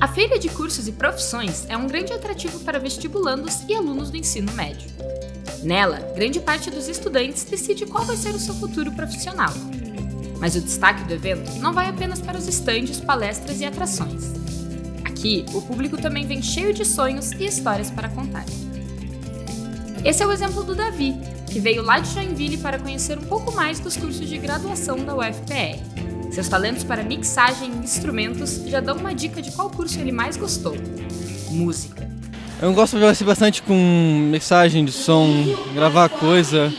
A Feira de Cursos e Profissões é um grande atrativo para vestibulandos e alunos do ensino médio. Nela, grande parte dos estudantes decide qual vai ser o seu futuro profissional. Mas o destaque do evento não vai apenas para os estandes, palestras e atrações. Aqui, o público também vem cheio de sonhos e histórias para contar. Esse é o exemplo do Davi, que veio lá de Joinville para conhecer um pouco mais dos cursos de graduação da UFPR. Seus talentos para mixagem e instrumentos já dão uma dica de qual curso ele mais gostou. Música. Eu gosto de conversar bastante com mixagem de som, gravar coisa,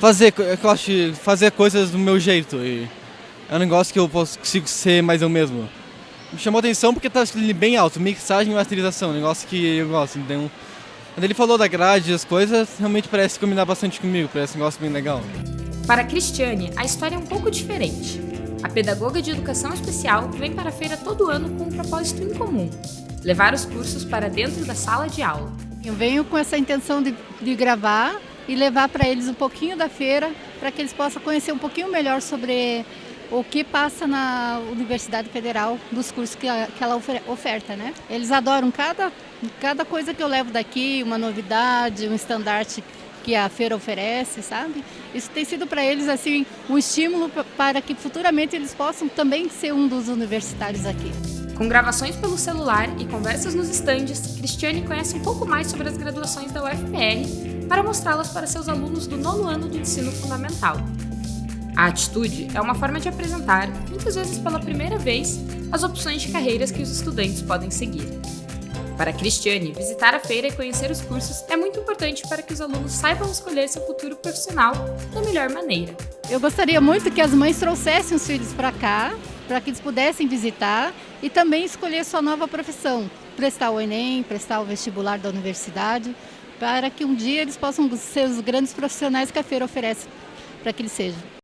fazer, eu de fazer coisas do meu jeito. E é um negócio que eu consigo ser mais eu mesmo. Me chamou a atenção porque tá bem alto, mixagem e masterização, um negócio que eu gosto. Então, quando ele falou da grade e as coisas, realmente parece combinar bastante comigo, parece um negócio bem legal. Para a Cristiane, a história é um pouco diferente. A pedagoga de educação especial vem para a feira todo ano com um propósito incomum: levar os cursos para dentro da sala de aula. Eu venho com essa intenção de, de gravar e levar para eles um pouquinho da feira, para que eles possam conhecer um pouquinho melhor sobre o que passa na Universidade Federal dos cursos que, que ela oferta, né? Eles adoram cada, cada coisa que eu levo daqui, uma novidade, um estandarte que a feira oferece, sabe? Isso tem sido para eles assim um estímulo para que futuramente eles possam também ser um dos universitários aqui. Com gravações pelo celular e conversas nos estandes, Cristiane conhece um pouco mais sobre as graduações da UFPR para mostrá-las para seus alunos do nono ano do ensino fundamental. A atitude é uma forma de apresentar, muitas vezes pela primeira vez, as opções de carreiras que os estudantes podem seguir. Para Cristiane, visitar a feira e conhecer os cursos é muito importante para que os alunos saibam escolher seu futuro profissional da melhor maneira. Eu gostaria muito que as mães trouxessem os filhos para cá, para que eles pudessem visitar e também escolher sua nova profissão, prestar o Enem, prestar o vestibular da universidade, para que um dia eles possam ser os grandes profissionais que a feira oferece para que eles sejam.